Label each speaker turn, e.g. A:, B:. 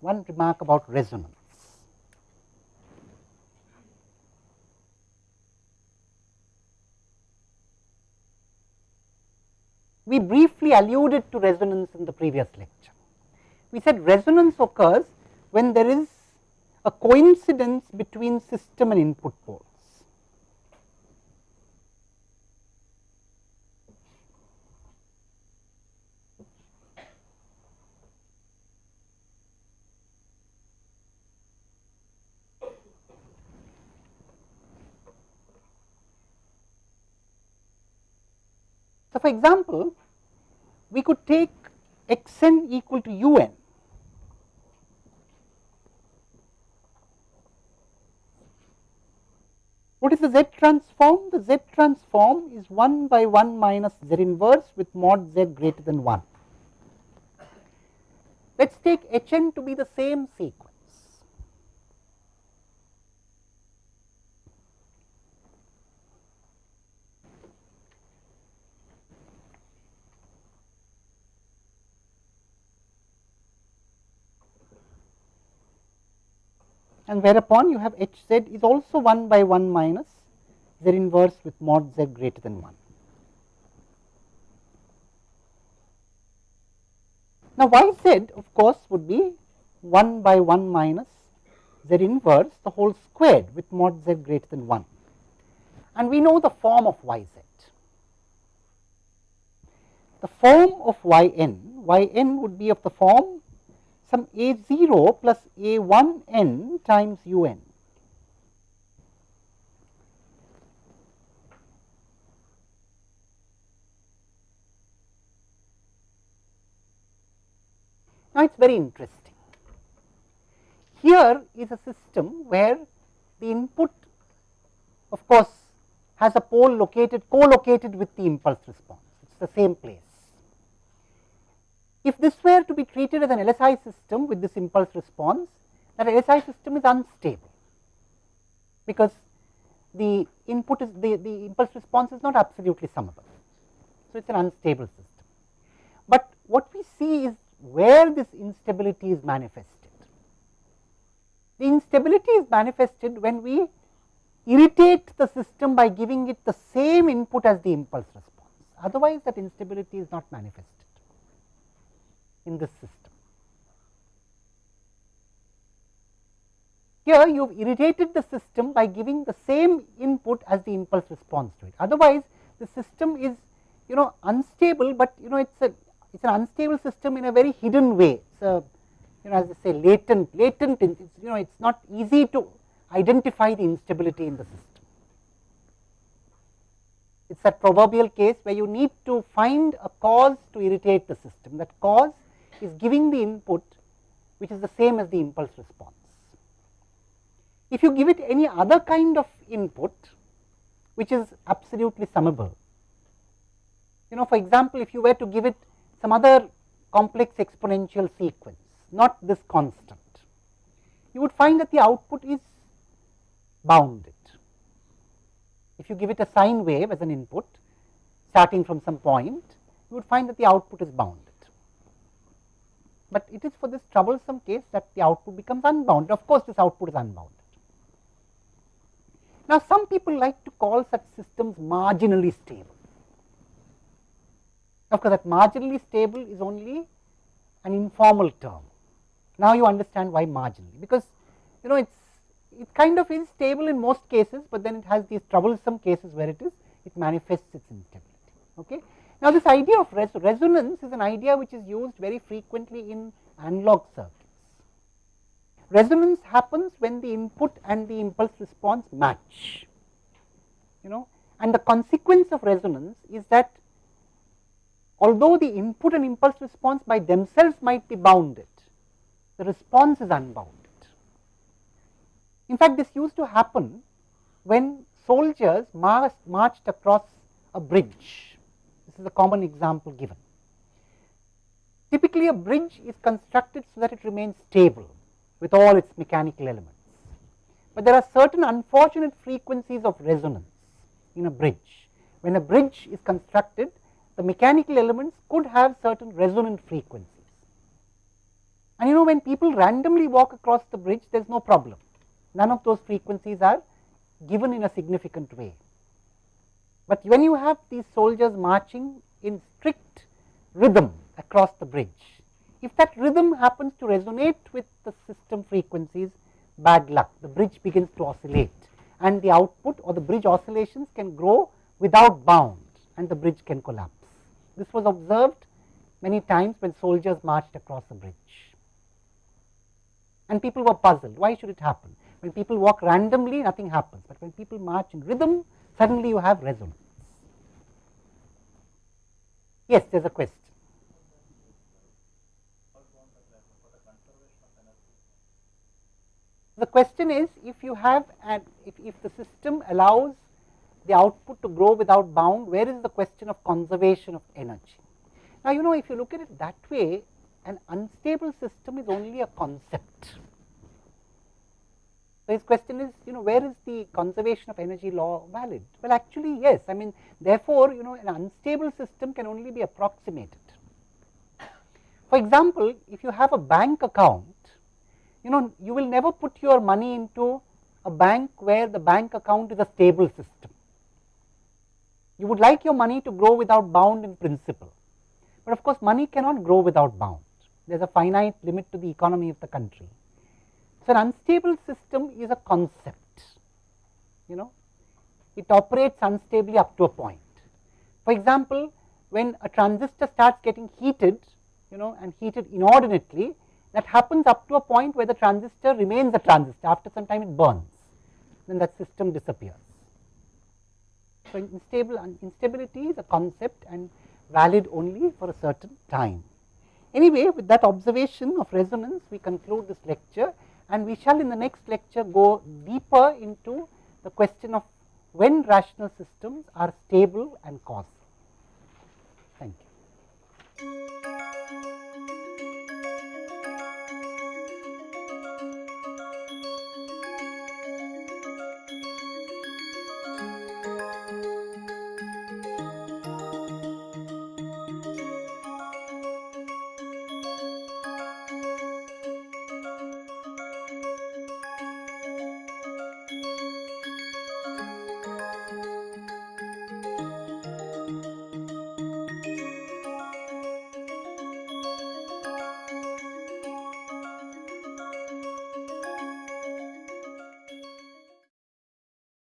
A: one remark about resonance. We briefly alluded to resonance in the previous lecture. We said resonance occurs when there is a coincidence between system and input pole. So, for example, we could take x n equal to u n What is the Z transform? The Z transform is 1 by 1 minus Z inverse with mod Z greater than 1. Let us take H n to be the same sequence. And whereupon you have h z is also 1 by 1 minus z inverse with mod z greater than 1. Now, y z of course would be 1 by 1 minus z inverse the whole squared with mod z greater than 1 and we know the form of y z. The form of y n, y n would be of the form some a 0 plus a 1 n times u n. Now, it is very interesting. Here is a system where the input of course, has a pole located co-located with the impulse response, it is the same place. If this were to be treated as an LSI system with this impulse response, that LSI system is unstable, because the input is the, the impulse response is not absolutely summable. So, it is an unstable system. But what we see is where this instability is manifested. The instability is manifested when we irritate the system by giving it the same input as the impulse response, otherwise that instability is not manifested in system. Here you have irritated the system by giving the same input as the impulse response to it. Otherwise, the system is you know unstable, but you know it is a it is an unstable system in a very hidden way. So, you know as I say latent, latent it's, you know it is not easy to identify the instability in the system. It is that proverbial case where you need to find a cause to irritate the system. That cause is giving the input which is the same as the impulse response. If you give it any other kind of input which is absolutely summable, you know for example, if you were to give it some other complex exponential sequence, not this constant, you would find that the output is bounded. If you give it a sine wave as an input starting from some point, you would find that the output is bounded but it is for this troublesome case that the output becomes unbounded. Of course, this output is unbounded. Now, some people like to call such systems marginally stable. Of course, that marginally stable is only an informal term. Now, you understand why marginally, because you know it's it kind of is stable in most cases, but then it has these troublesome cases where it is it manifests its instability. Okay. Now, this idea of res resonance is an idea which is used very frequently in analog circuits. Resonance happens when the input and the impulse response match, you know, and the consequence of resonance is that although the input and impulse response by themselves might be bounded, the response is unbounded. In fact, this used to happen when soldiers marched, marched across a bridge is a common example given. Typically, a bridge is constructed so that it remains stable with all its mechanical elements. But there are certain unfortunate frequencies of resonance in a bridge. When a bridge is constructed, the mechanical elements could have certain resonant frequencies. And you know when people randomly walk across the bridge there is no problem, none of those frequencies are given in a significant way. But when you have these soldiers marching in strict rhythm across the bridge, if that rhythm happens to resonate with the system frequencies, bad luck, the bridge begins to oscillate and the output or the bridge oscillations can grow without bound and the bridge can collapse. This was observed many times when soldiers marched across a bridge. And people were puzzled, why should it happen? When people walk randomly, nothing happens, but when people march in rhythm, suddenly you have resonance. Yes, there is a question. The question is if you have an if, if the system allows the output to grow without bound, where is the question of conservation of energy? Now, you know if you look at it that way, an unstable system is only a concept. So, his question is, you know, where is the conservation of energy law valid? Well, actually, yes. I mean, therefore, you know, an unstable system can only be approximated. For example, if you have a bank account, you know, you will never put your money into a bank where the bank account is a stable system. You would like your money to grow without bound in principle, but of course, money cannot grow without bound. There is a finite limit to the economy of the country. So, an unstable system is a concept, you know, it operates unstably up to a point. For example, when a transistor starts getting heated, you know, and heated inordinately, that happens up to a point where the transistor remains a transistor, after some time it burns, then that system disappears. So, instability is a concept and valid only for a certain time. Anyway, with that observation of resonance, we conclude this lecture and we shall in the next lecture go deeper into the question of when rational systems are stable and causal. Thank you.